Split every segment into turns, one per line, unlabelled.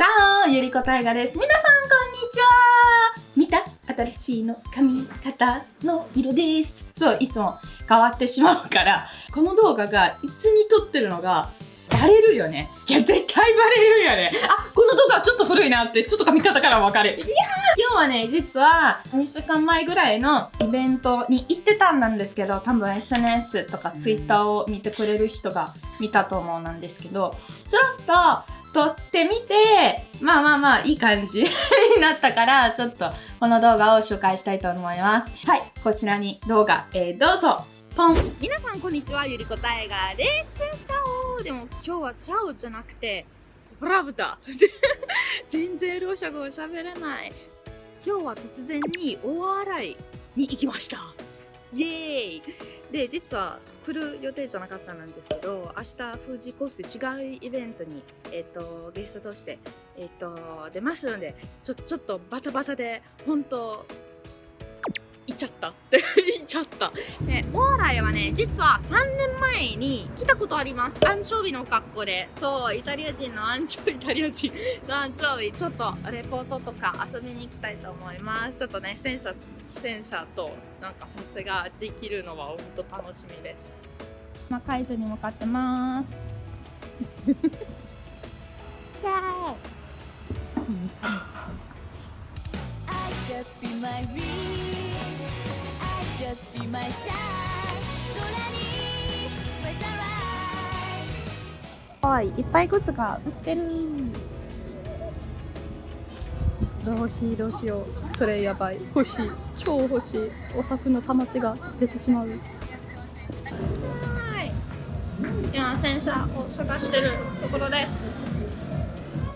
チャオゆりこたいがです。皆さん、こんにちは見た？新しいの髪型の色です。そう、いつも変わってしまうから、この動画がいつに撮ってるのがバレるよね。いや、絶対バレるよね。あ、この動画ちょっと古いなって、ちょっと髪型から分かる。いや今日はね、実は2週間前ぐらいのイベントに行ってたんなんですけど、多分 SNS とか Twitter を見てくれる人が見たと思うなんですけど、ちょっと撮ってみて、まあまあまあいい感じになったから、ちょっとこの動画を紹介したいと思います。はい、こちらに動画、えー、どうぞポン皆さんこんにちは、ゆりこタイガーです。チャオでも今日はチャオじゃなくて、ブラブタ 全然ロシア語を喋れない。今日は突然に大洗に行きました。イエーイで実は来る予定じゃなかったんですけど明日富士コース違うイベントに、えーと、ゲストとして、えーと、出ますのでちょちょっとバタバタで本当ちゃったって行っちゃった。で大洗はね実は3年前に来たことあります。アンチョビの格好で。そうイタリア人のアンチョビイタリア人。のアンチョビちょっとレポートとか遊びに行きたいと思います。ちょっとね戦車戦車となんか撮影ができるのは本当楽しみです。まあ会場に向かってます。じゃあ just be my real I just be my shine. 空に。whither I はいいっぱいグッズが売ってる。どうしどうしよう。それやばい。欲しい。超欲しい。お札の魂が出てしまう。はい。今洗車を探してるところです。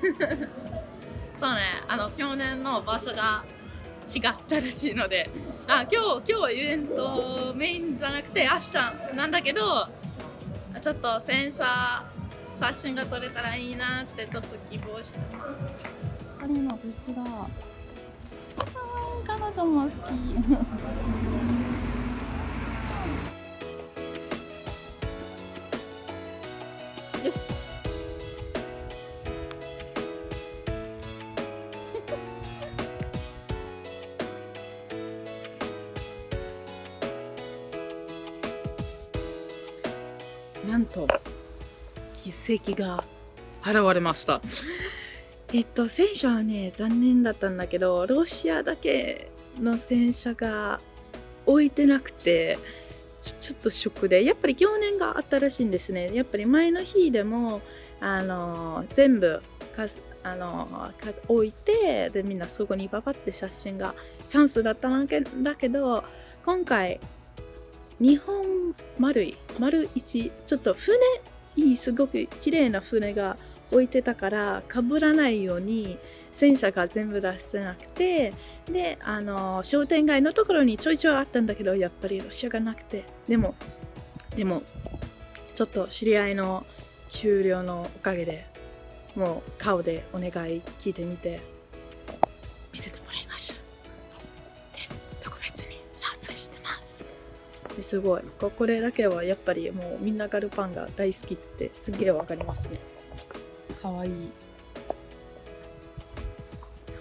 そうねあの去年の場所が違ったらしいので。あ今日今日イベントメインじゃなくて明日なんだけどちょっと洗車写真が撮れたらいいなってちょっと希望してます。彼の別が彼女も好きと奇跡が現れました。えっと戦車はね残念だったんだけどロシアだけの戦車が置いてなくてちょっとショックでやっぱり去年があったらしいんですね。やっぱり前の日でもあの全部かあの置いてでみんなそこにババって写真がチャンスだったんだけど今回日本丸い丸石ちょっと船いいすごく綺麗な船が置いてたからかぶらないように戦車が全部出してなくてであの商店街のところにちょいちょいあったんだけどやっぱりロシアがなくて。でもでもちょっと知り合いの終了のおかげでもう顔でお願い聞いてみて。すごい。これだけはやっぱりもうみんなガルパンが大好きってすげえわかりますね。かわいい。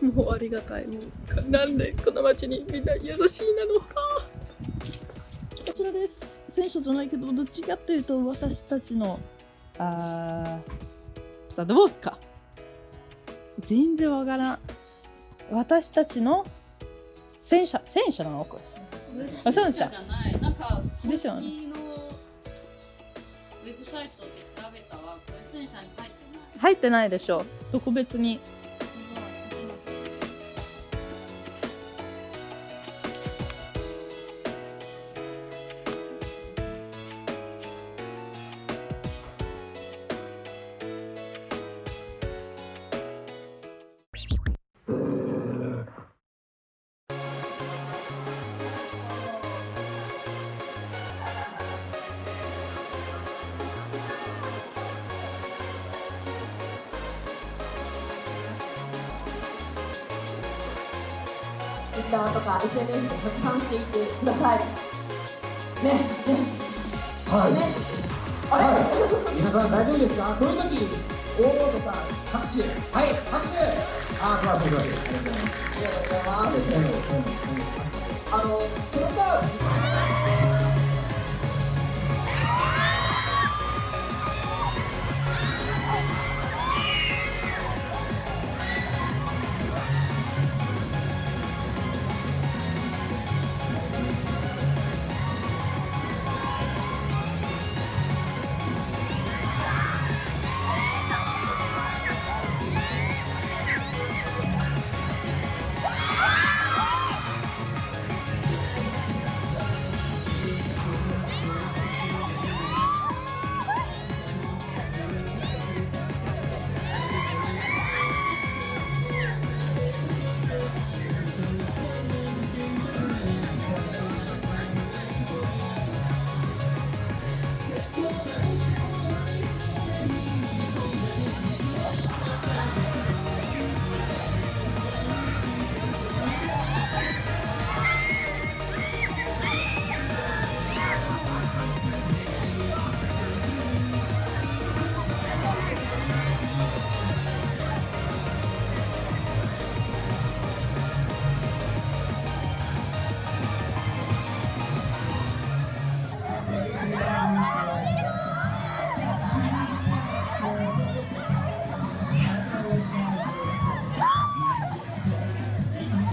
もうありがたい。もうなんでこの街にみんな優しいなの？こちらです。選手じゃないけどどっちかっていうと私たちのあさあどうか。全然わからん。私たちの戦車戦車なのこれ戦車ですよね。ウェブサイトで調べたは、これ戦車に入ってない。入ってないでしょ。特別にターとか SNS で拡散していってください。ね、ね。はい。ね。あれ、はい、皆さん大丈夫ですか？そういう時
大本さん拍手はい拍手あ素晴らしい素晴らしいありがとうございますありがとうございますあのその間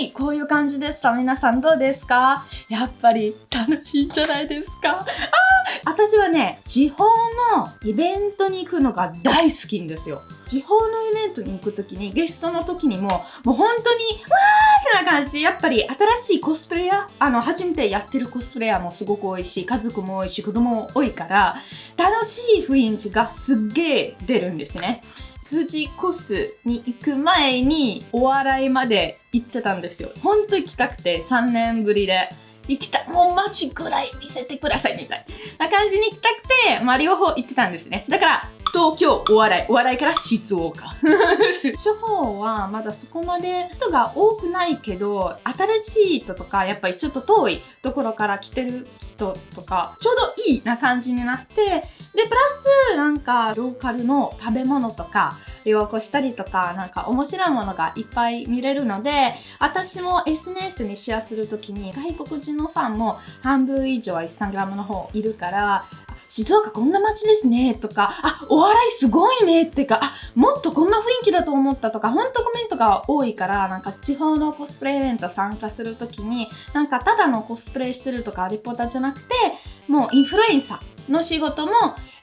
い、こういう感じでした。皆さんどうですか？やっぱり楽しいんじゃないですか？あ私はね、地方のイベントに行くのが大好きんですよ。地方のイベントに行くときに、ゲストの時にも、もう本当に、わーってな感じ。やっぱり新しいコスプレイヤー、あの、初めてやってるコスプレイヤーもすごく多いし、家族も多いし、子供も多いから、楽しい雰囲気がすっげー出るんですね。富士コスに行く前にお笑いまで行ってたんですよ。ほんと行きたくて3年ぶりで。行きた。もうマジぐらい見せてくださいみたいな感じに行きたくて、まあ両方行ってたんですね。だから、東京お笑い、お笑いから静岡。地方はまだそこまで人が多くないけど、新しい人とか、やっぱりちょっと遠いところから来てる人とか、ちょうどいいな感じになって、で、プラスなんかローカルの食べ物とか、旅行したりとか、なんか面白いものがいっぱい見れるので、私も SNS にシェアするときに外国人のファンも半分以上はインスタグラムの方いるから、静岡こんな街ですねとか、あ、お笑いすごいねってか、あ、もっとこんな雰囲気だと思ったとか、ほんとコメントが多いから、なんか地方のコスプレイベント参加するときに、なんかただのコスプレしてるとかリポーターじゃなくて、もうインフルエンサーの仕事も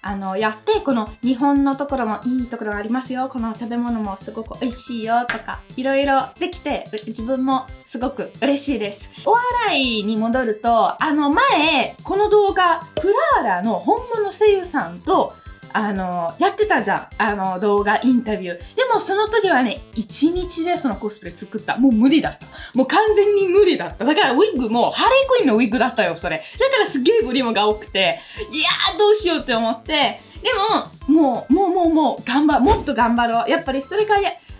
あのやってこの日本のところもいいところありますよ。この食べ物もすごく美味しいよとかいろいろできて自分もすごく嬉しいです。お笑いに戻るとあの前この動画クラーラの本物声優さんとあのやってたじゃん。あの動画インタビュー。でもその時はね1日でそのコスプレ作った。もう無理だった。もう完全に無理だった。だからウィッグもハレークイーンのウィッグだったよそれ。だからすげえブリムが多くていやーどうしようって思ってでももうもうもうもう頑張もっと頑張ろう。やっぱりそれが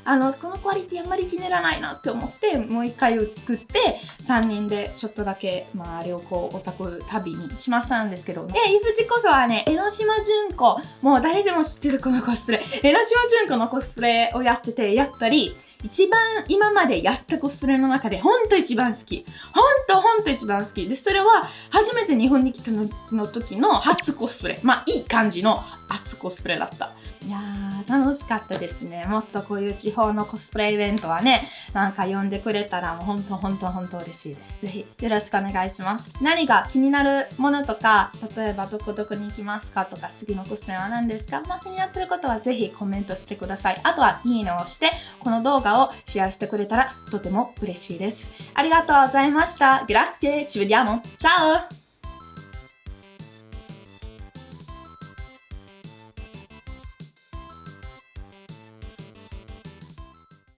あのこのクオリティあんまり気に入らないなって思ってもう一回を作って3人でちょっとだけ、まあ、旅行オタク旅にしましたんですけど。でイフジこそはね江ノ島純子もう誰でも知ってるこのコスプレ。江ノ島純子のコスプレをやっててやっぱり一番今までやったコスプレの中でほんと一番好き。ほんとほんと一番好き。でそれは初めて日本に来たのの時の初コスプレ。まあいい感じの初コスプレだった。いやー楽しかったですね。もっとこういう地方のコスプレイベントはねなんか呼んでくれたらもうほんとほんとほんと嬉しいです。ぜひよろしくお願いします。何が気になるものとか例えばどこどこに行きますかとか次のコスプレは何ですか？まあ気になってることはぜひコメントしてください。あとはいいねを押してこの動画をシェアしてくれたらとても嬉しいです。ありがとうございました。Grazie ci vediamo ciao